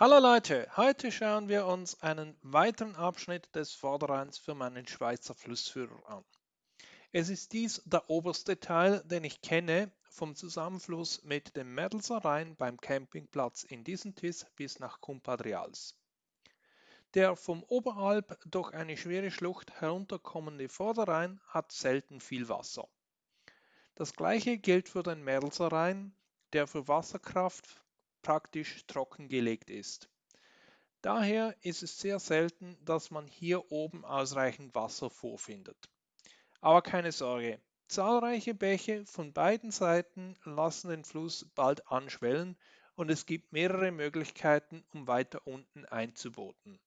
Hallo Leute, heute schauen wir uns einen weiteren Abschnitt des Vorderrheins für meinen Schweizer Flussführer an. Es ist dies der oberste Teil, den ich kenne, vom Zusammenfluss mit dem Merdelser Rhein beim Campingplatz in Disentis bis nach Cumpadrials. Der vom Oberalp durch eine schwere Schlucht herunterkommende Vorderrhein hat selten viel Wasser. Das gleiche gilt für den Merdelser Rhein, der für Wasserkraft praktisch trockengelegt ist. Daher ist es sehr selten, dass man hier oben ausreichend Wasser vorfindet. Aber keine Sorge, zahlreiche Bäche von beiden Seiten lassen den Fluss bald anschwellen und es gibt mehrere Möglichkeiten, um weiter unten einzuboten.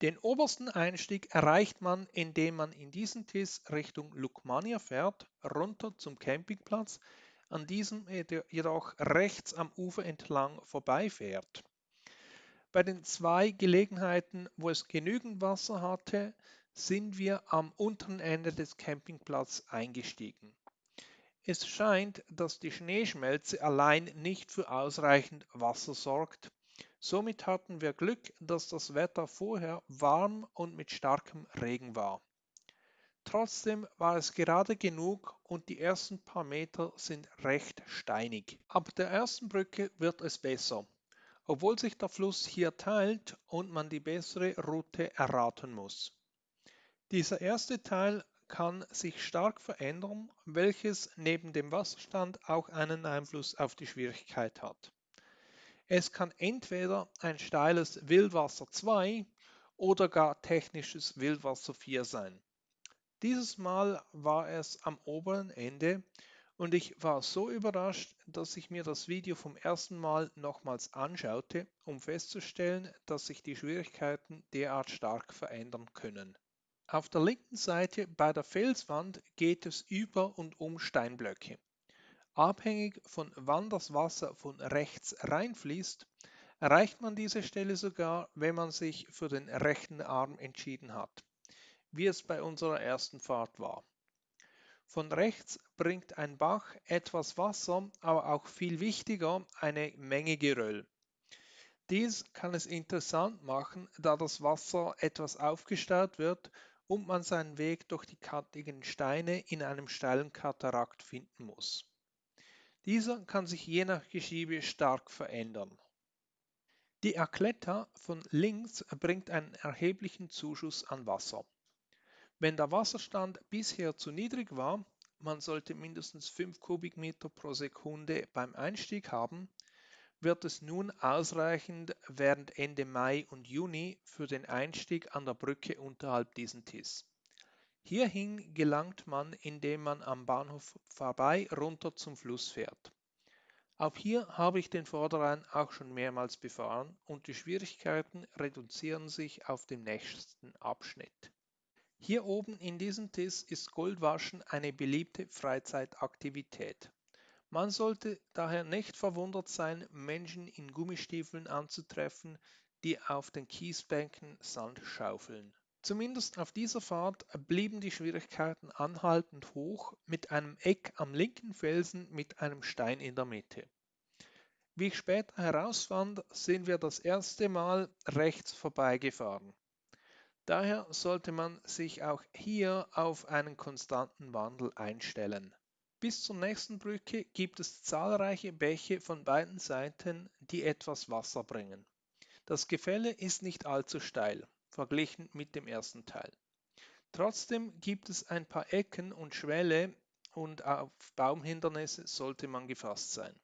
Den obersten Einstieg erreicht man, indem man in diesen Tis Richtung Lukmania fährt, runter zum Campingplatz, an diesem jedoch rechts am Ufer entlang vorbeifährt. Bei den zwei Gelegenheiten, wo es genügend Wasser hatte, sind wir am unteren Ende des Campingplatzes eingestiegen. Es scheint, dass die Schneeschmelze allein nicht für ausreichend Wasser sorgt. Somit hatten wir Glück, dass das Wetter vorher warm und mit starkem Regen war. Trotzdem war es gerade genug und die ersten paar Meter sind recht steinig. Ab der ersten Brücke wird es besser, obwohl sich der Fluss hier teilt und man die bessere Route erraten muss. Dieser erste Teil kann sich stark verändern, welches neben dem Wasserstand auch einen Einfluss auf die Schwierigkeit hat. Es kann entweder ein steiles Wildwasser 2 oder gar technisches Wildwasser 4 sein. Dieses Mal war es am oberen Ende und ich war so überrascht, dass ich mir das Video vom ersten Mal nochmals anschaute, um festzustellen, dass sich die Schwierigkeiten derart stark verändern können. Auf der linken Seite bei der Felswand geht es über und um Steinblöcke. Abhängig von wann das Wasser von rechts reinfließt, erreicht man diese Stelle sogar, wenn man sich für den rechten Arm entschieden hat wie es bei unserer ersten Fahrt war. Von rechts bringt ein Bach etwas Wasser, aber auch viel wichtiger eine Menge Geröll. Dies kann es interessant machen, da das Wasser etwas aufgestaut wird und man seinen Weg durch die kantigen Steine in einem steilen Katarakt finden muss. Dieser kann sich je nach Geschiebe stark verändern. Die Akletta von links bringt einen erheblichen Zuschuss an Wasser. Wenn der Wasserstand bisher zu niedrig war, man sollte mindestens 5 Kubikmeter pro Sekunde beim Einstieg haben, wird es nun ausreichend während Ende Mai und Juni für den Einstieg an der Brücke unterhalb diesen Tis. Hierhin gelangt man, indem man am Bahnhof vorbei runter zum Fluss fährt. Auch hier habe ich den Vorderrhein auch schon mehrmals befahren und die Schwierigkeiten reduzieren sich auf dem nächsten Abschnitt. Hier oben in diesem Tiss ist Goldwaschen eine beliebte Freizeitaktivität. Man sollte daher nicht verwundert sein, Menschen in Gummistiefeln anzutreffen, die auf den Kiesbänken Sand schaufeln. Zumindest auf dieser Fahrt blieben die Schwierigkeiten anhaltend hoch mit einem Eck am linken Felsen mit einem Stein in der Mitte. Wie ich später herausfand, sind wir das erste Mal rechts vorbeigefahren. Daher sollte man sich auch hier auf einen konstanten Wandel einstellen. Bis zur nächsten Brücke gibt es zahlreiche Bäche von beiden Seiten, die etwas Wasser bringen. Das Gefälle ist nicht allzu steil, verglichen mit dem ersten Teil. Trotzdem gibt es ein paar Ecken und Schwälle und auf Baumhindernisse sollte man gefasst sein.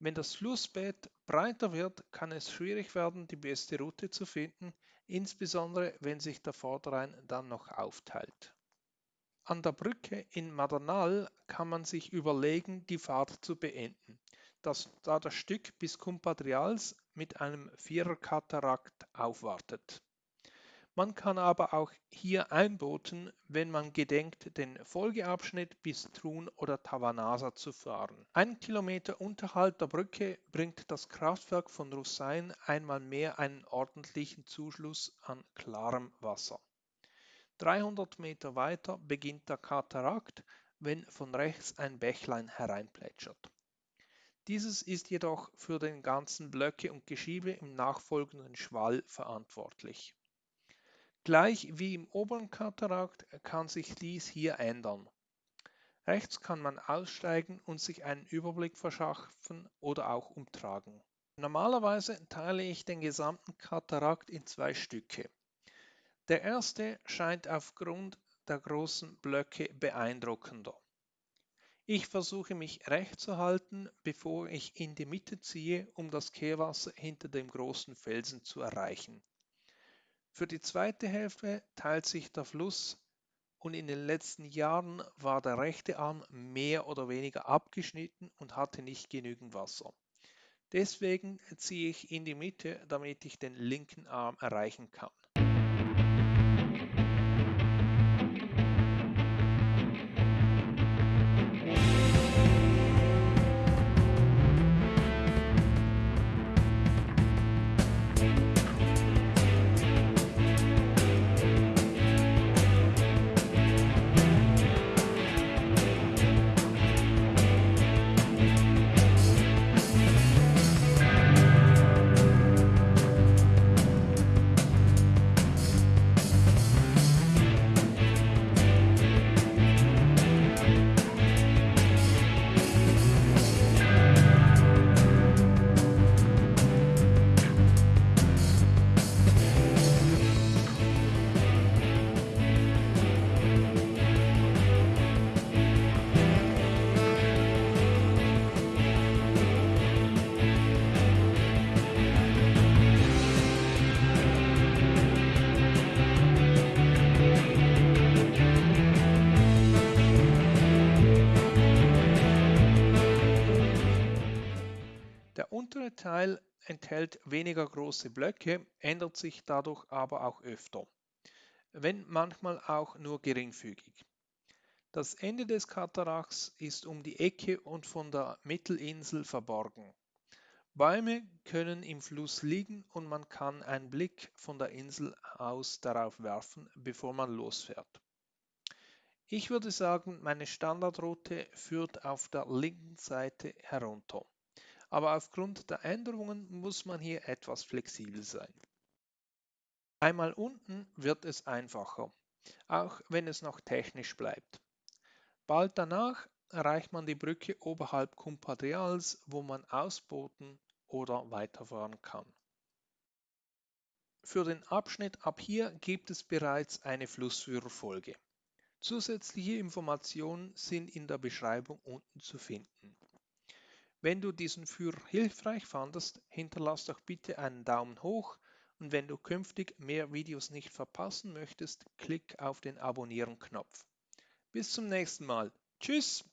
Wenn das Flussbett breiter wird, kann es schwierig werden, die beste Route zu finden, insbesondere wenn sich der Vorderrhein dann noch aufteilt. An der Brücke in Madernal kann man sich überlegen, die Fahrt zu beenden, das, da das Stück bis Cumpadrials mit einem Viererkatarakt aufwartet. Man kann aber auch hier einboten, wenn man gedenkt, den Folgeabschnitt bis Trun oder Tavanasa zu fahren. Ein Kilometer unterhalb der Brücke bringt das Kraftwerk von Russain einmal mehr einen ordentlichen Zuschluss an klarem Wasser. 300 Meter weiter beginnt der Katarakt, wenn von rechts ein Bächlein hereinplätschert. Dieses ist jedoch für den ganzen Blöcke und Geschiebe im nachfolgenden Schwall verantwortlich. Gleich wie im oberen Katarakt kann sich dies hier ändern. Rechts kann man aussteigen und sich einen Überblick verschaffen oder auch umtragen. Normalerweise teile ich den gesamten Katarakt in zwei Stücke. Der erste scheint aufgrund der großen Blöcke beeindruckender. Ich versuche mich recht zu halten, bevor ich in die Mitte ziehe, um das Kehrwasser hinter dem großen Felsen zu erreichen. Für die zweite Hälfte teilt sich der Fluss und in den letzten Jahren war der rechte Arm mehr oder weniger abgeschnitten und hatte nicht genügend Wasser. Deswegen ziehe ich in die Mitte, damit ich den linken Arm erreichen kann. Untere Teil enthält weniger große Blöcke, ändert sich dadurch aber auch öfter, wenn manchmal auch nur geringfügig. Das Ende des Katarakts ist um die Ecke und von der Mittelinsel verborgen. Bäume können im Fluss liegen und man kann einen Blick von der Insel aus darauf werfen, bevor man losfährt. Ich würde sagen, meine Standardroute führt auf der linken Seite herunter aber aufgrund der Änderungen muss man hier etwas flexibel sein. Einmal unten wird es einfacher, auch wenn es noch technisch bleibt. Bald danach erreicht man die Brücke oberhalb Kumpadrials, wo man ausbooten oder weiterfahren kann. Für den Abschnitt ab hier gibt es bereits eine Flussführerfolge. Zusätzliche Informationen sind in der Beschreibung unten zu finden. Wenn du diesen Führer hilfreich fandest, hinterlass doch bitte einen Daumen hoch und wenn du künftig mehr Videos nicht verpassen möchtest, klick auf den Abonnieren-Knopf. Bis zum nächsten Mal. Tschüss!